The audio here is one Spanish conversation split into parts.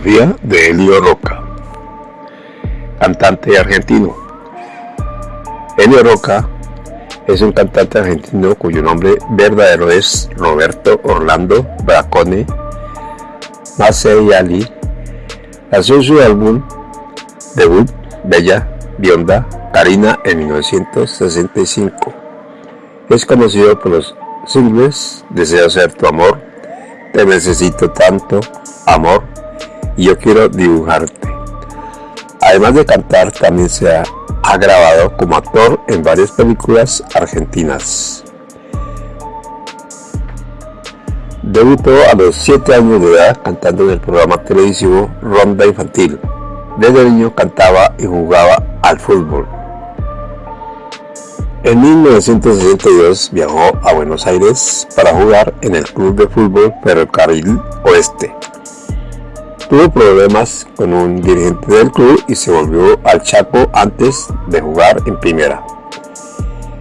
De Elio Roca, cantante argentino. Elio Roca es un cantante argentino cuyo nombre verdadero es Roberto Orlando Bracone Ali. Nació su álbum debut Bella Bionda Karina en 1965. Es conocido por los singles Deseo ser tu amor, Te necesito tanto, Amor y Yo quiero dibujarte. Además de cantar, también se ha, grabado como actor en varias películas argentinas. Debutó a los 7 años de edad cantando en el programa televisivo Ronda Infantil. Desde niño cantaba y jugaba al fútbol. En 1962 viajó a Buenos Aires para jugar en el club de fútbol Ferrocarril Oeste. Tuvo problemas con un dirigente del club y se volvió al Chaco antes de jugar en primera.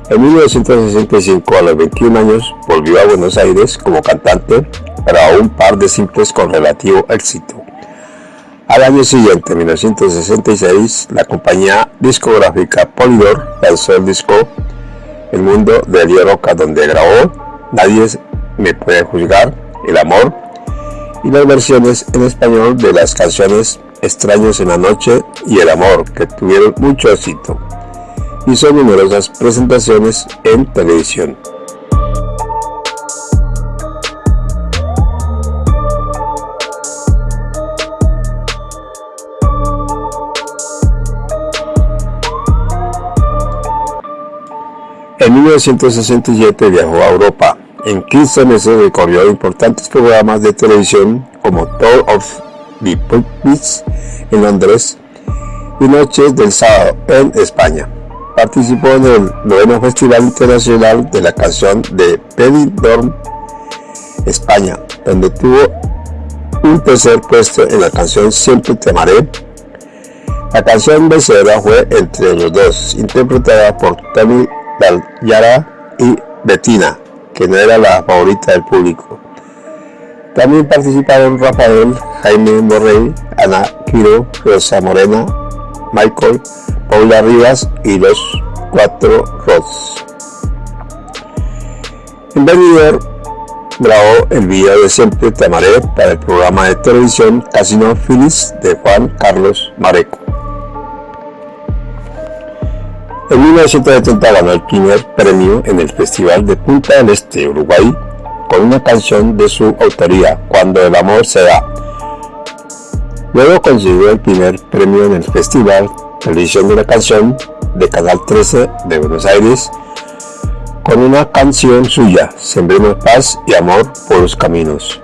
En 1965, a los 21 años, volvió a Buenos Aires como cantante para un par de simples con relativo éxito. Al año siguiente, en 1966, la compañía discográfica Polydor lanzó el disco El Mundo de Elio Roca, donde grabó Nadie me puede juzgar, El Amor, y las versiones en español de las canciones Extraños en la Noche y El Amor, que tuvieron mucho éxito. Hizo numerosas presentaciones en televisión. En 1967 viajó a Europa. En 15 meses recorrió importantes programas de televisión como Tour of the Pulpits en Londres y Noches del Sábado en España. Participó en el noveno Festival Internacional de la Canción de Benidorm, España, donde tuvo un tercer puesto en la canción Siempre te amaré. La canción vencedora fue entre los dos, interpretada por Tony Yara y Bettina, que no era la favorita del público. También participaron Rafael, Jaime Morrey, Ana Quiro, Rosa Morena, Michael, Paula Rivas y los cuatro Rods. En Benidorm grabó el video de Siempre Te para el programa de televisión Casino Phyllis de Juan Carlos Mareco. En 1970 ganó el primer premio en el Festival de Punta del Este, Uruguay, con una canción de su autoría, Cuando el amor se da. Luego consiguió el primer premio en el Festival Televisión de la Canción de Canal 13 de Buenos Aires, con una canción suya, Sembremos Paz y Amor por los Caminos.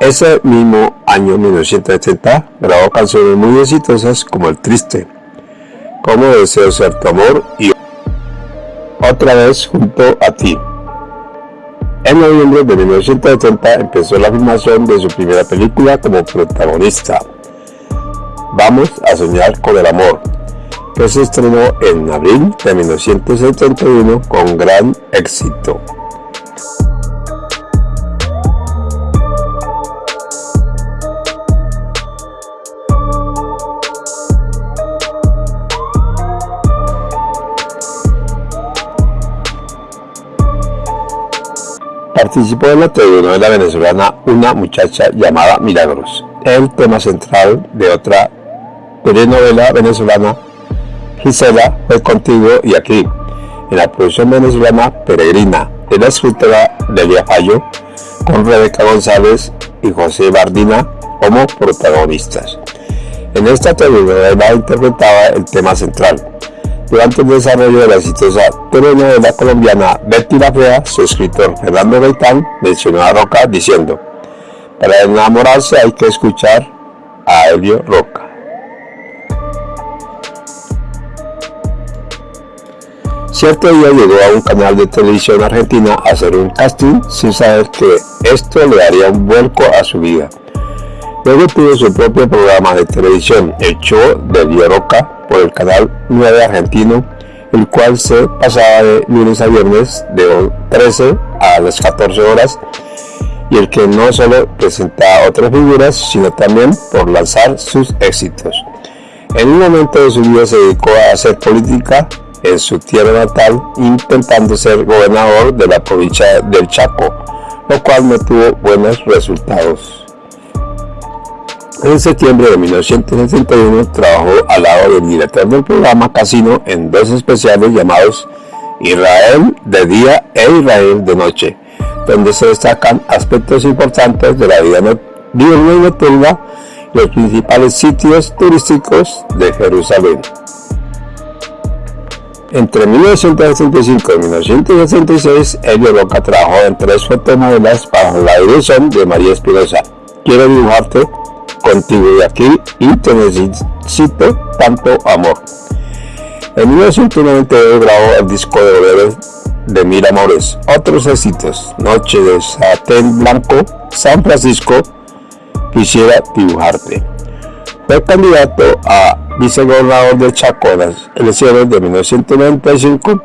Ese mismo año 1970 grabó canciones muy exitosas como El Triste, como deseo ser tu amor y otra vez junto a ti. En noviembre de 1970 empezó la filmación de su primera película como protagonista, Vamos a soñar con el amor, que se estrenó en abril de 1971 con gran éxito. Participó en la telenovela venezolana Una muchacha llamada Milagros, el tema central de otra telenovela venezolana Gisela fue contigo y aquí, en la producción venezolana Peregrina, de la escritora Delia Fallo, con Rebeca González y José Bardina como protagonistas. En esta telenovela interpretaba el tema central, durante el desarrollo de la exitosa telenovela colombiana Betty la Fea, su escritor Fernando Gaitán mencionó a Roca diciendo, para enamorarse hay que escuchar a Elio Roca. Cierto día llegó a un canal de televisión argentina a hacer un casting sin saber que esto le daría un vuelco a su vida. Luego tuvo su propio programa de televisión, el show de Elio Roca, por el canal 9 argentino, el cual se pasaba de lunes a viernes de 13 a las 14 horas y el que no solo presenta otras figuras, sino también por lanzar sus éxitos. En un momento de su vida se dedicó a hacer política en su tierra natal, intentando ser gobernador de la provincia del Chaco, lo cual no tuvo buenos resultados. En septiembre de 1961 trabajó al lado del director del programa Casino en dos especiales llamados Israel de día e Israel de noche, donde se destacan aspectos importantes de la vida diurna y nocturna y los principales sitios turísticos de Jerusalén. Entre 1965 y 1966, Elio Roca trabajó en tres fotonovelas bajo la dirección de María Espinosa. Quiero dibujarte contigo de aquí y te necesito tanto amor. En 1992 grabó el disco de boleros de Mil Amores, otros éxitos, Noche de Satén Blanco, San Francisco, Quisiera dibujarte. Fue candidato a vicegobernador de Chaco en las elecciones de 1995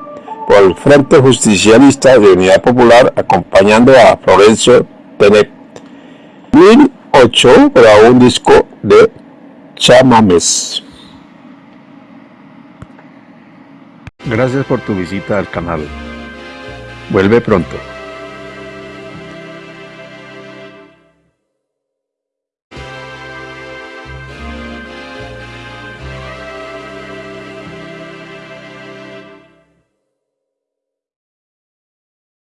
por el Frente Justicialista de Unidad Popular acompañando a Florencio Tenet. 2008 grabó un disco de chamames. Gracias por tu visita al canal. Vuelve pronto.